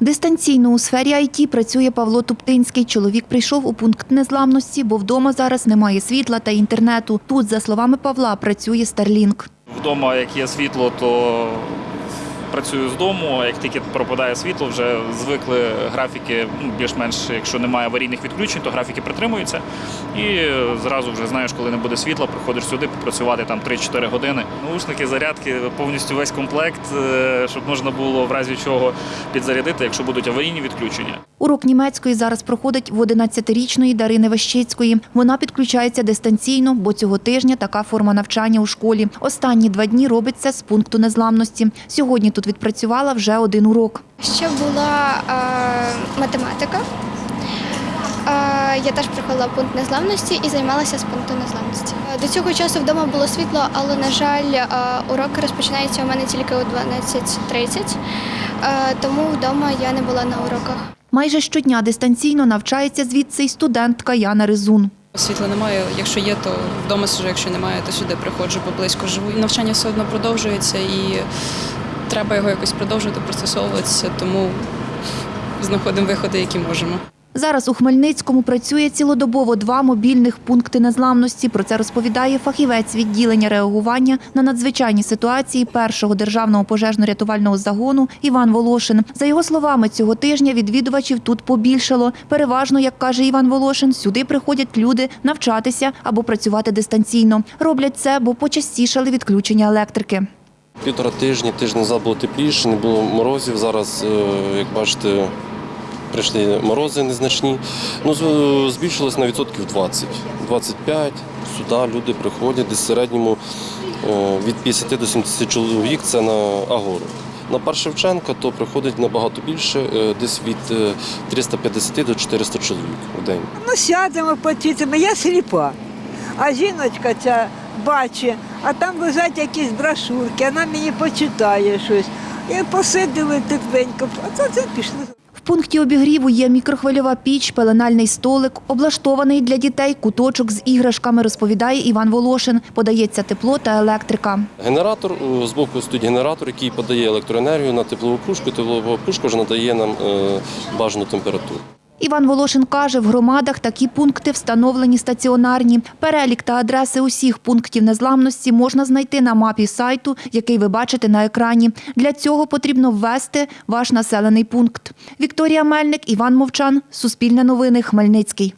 Дистанційно у сфері IT працює Павло Туптинський. Чоловік прийшов у пункт незламності, бо вдома зараз немає світла та інтернету. Тут, за словами Павла, працює Starlink. Вдома, як є світло, то працюю з дому. Як тільки пропадає світло, вже звикли графіки, ну, більш-менш, якщо немає аварійних відключень, то графіки притримуються. І зразу вже знаєш, коли не буде світла, приходиш сюди попрацювати там 3-4 години. Наушники, зарядки, повністю весь комплект, е, щоб можна було в разі чого підзарядити, якщо будуть аварійні відключення. Урок німецької зараз проходить в 11-річної Дарини Вещицької. Вона підключається дистанційно, бо цього тижня така форма навчання у школі. Останні два дні робить це з пункту незламності. Сьогодні тут відпрацювала вже один урок. Ще була е, математика. Е, я теж проходила пункт незламності і займалася з пункту незламності. До цього часу вдома було світло, але, на жаль, е, уроки розпочинаються у мене тільки о 12.30, е, тому вдома я не була на уроках. Майже щодня дистанційно навчається звідси й студентка Яна Ризун. Світла немає. Якщо є, то вдома сиджу, якщо немає, то сюди приходжу, бо близько живу. Навчання все одно продовжується і треба його якось продовжувати, пристосовуватися, тому знаходимо виходи, які можемо. Зараз у Хмельницькому працює цілодобово два мобільних пункти незламності. Про це розповідає фахівець відділення реагування на надзвичайні ситуації першого державного пожежно-рятувального загону Іван Волошин. За його словами, цього тижня відвідувачів тут побільшало. Переважно, як каже Іван Волошин, сюди приходять люди навчатися або працювати дистанційно. Роблять це, бо почастішали відключення електрики. Півтора тижні, тиждень назад було тепліше, не було морозів. Зараз, е, як бачите, прийшли морози незначні. Ну, збільшилось на відсотків 20. 25. Сюди люди приходять десь в середньому е, від 50 до 70 чоловік це на Агору. На Парк Шевченка то приходить набагато більше, е, десь від е, 350 до 400 чоловік в день. Ну, сядемо, почитимо. Я сліпа. А жіночка ця бачить, а там лежать якісь брошурки, вона мені почитає щось. І посиділи тепленько, а це, це пішли. В пункті обігріву є мікрохвильова піч, пеленальний столик, облаштований для дітей куточок з іграшками, розповідає Іван Волошин. Подається тепло та електрика. Генератор е, збоку стоїть генератор, який подає електроенергію на теплову пушку. Теплова пушка вже надає нам е, бажану температуру. Іван Волошин каже, в громадах такі пункти встановлені стаціонарні. Перелік та адреси усіх пунктів незламності можна знайти на мапі сайту, який ви бачите на екрані. Для цього потрібно ввести ваш населений пункт. Вікторія Мельник, Іван Мовчан, Суспільне новини, Хмельницький.